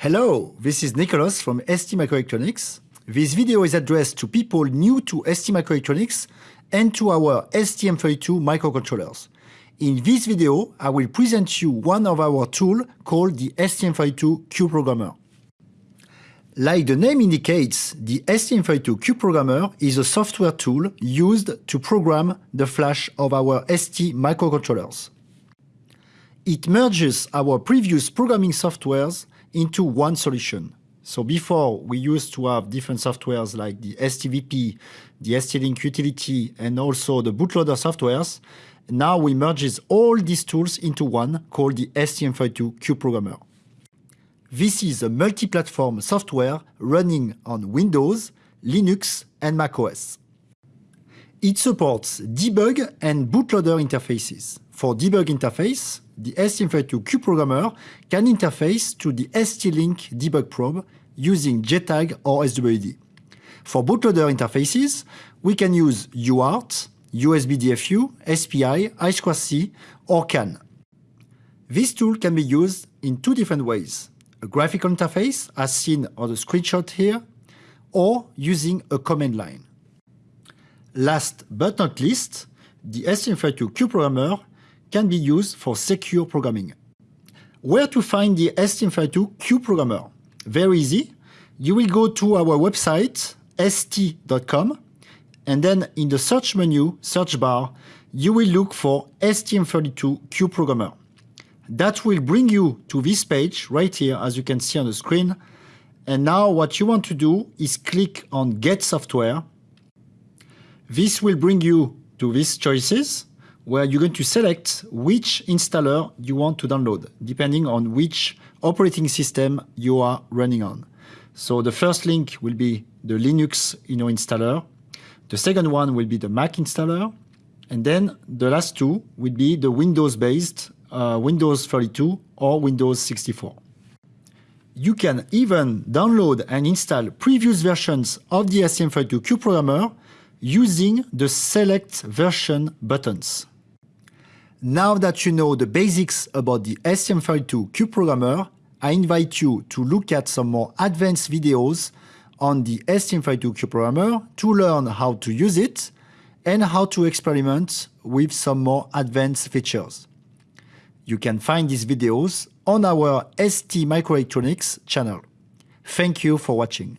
Hello, this is Nicholas from STMicroelectronics. This video is addressed to people new to STMicroelectronics and to our STM32 microcontrollers. In this video, I will present you one of our tools called the STM32CubeProgrammer. Like the name indicates, the STM32CubeProgrammer is a software tool used to program the flash of our ST microcontrollers. It merges our previous programming softwares into one solution. So before, we used to have different softwares like the STVP, the ST-Link utility, and also the bootloader softwares. Now we merge all these tools into one called the STM32CubeProgrammer. This is a multi-platform software running on Windows, Linux, and macOS. It supports debug and bootloader interfaces. For debug interface, the STM32CubeProgrammer can interface to the ST-Link debug probe using JTAG or SWD. For bootloader interfaces, we can use UART, USB DFU, SPI, I2C, or CAN. This tool can be used in two different ways. A graphical interface, as seen on the screenshot here, or using a command line. Last but not least, the STM32CubeProgrammer can be used for secure programming. Where to find the STM32CubeProgrammer? Very easy. You will go to our website, st.com, and then in the search menu, search bar, you will look for STM32CubeProgrammer. That will bring you to this page right here, as you can see on the screen. And now what you want to do is click on Get Software. This will bring you to these choices where you're going to select which installer you want to download, depending on which operating system you are running on. So the first link will be the Linux you know, installer. The second one will be the Mac installer. And then the last two will be the Windows-based uh, Windows 32 or Windows 64. You can even download and install previous versions of the STM32CubeProgrammer using the Select Version buttons. Now that you know the basics about the STM32CubeProgrammer, I invite you to look at some more advanced videos on the STM32CubeProgrammer to learn how to use it and how to experiment with some more advanced features. You can find these videos on our STMicroelectronics channel. Thank you for watching.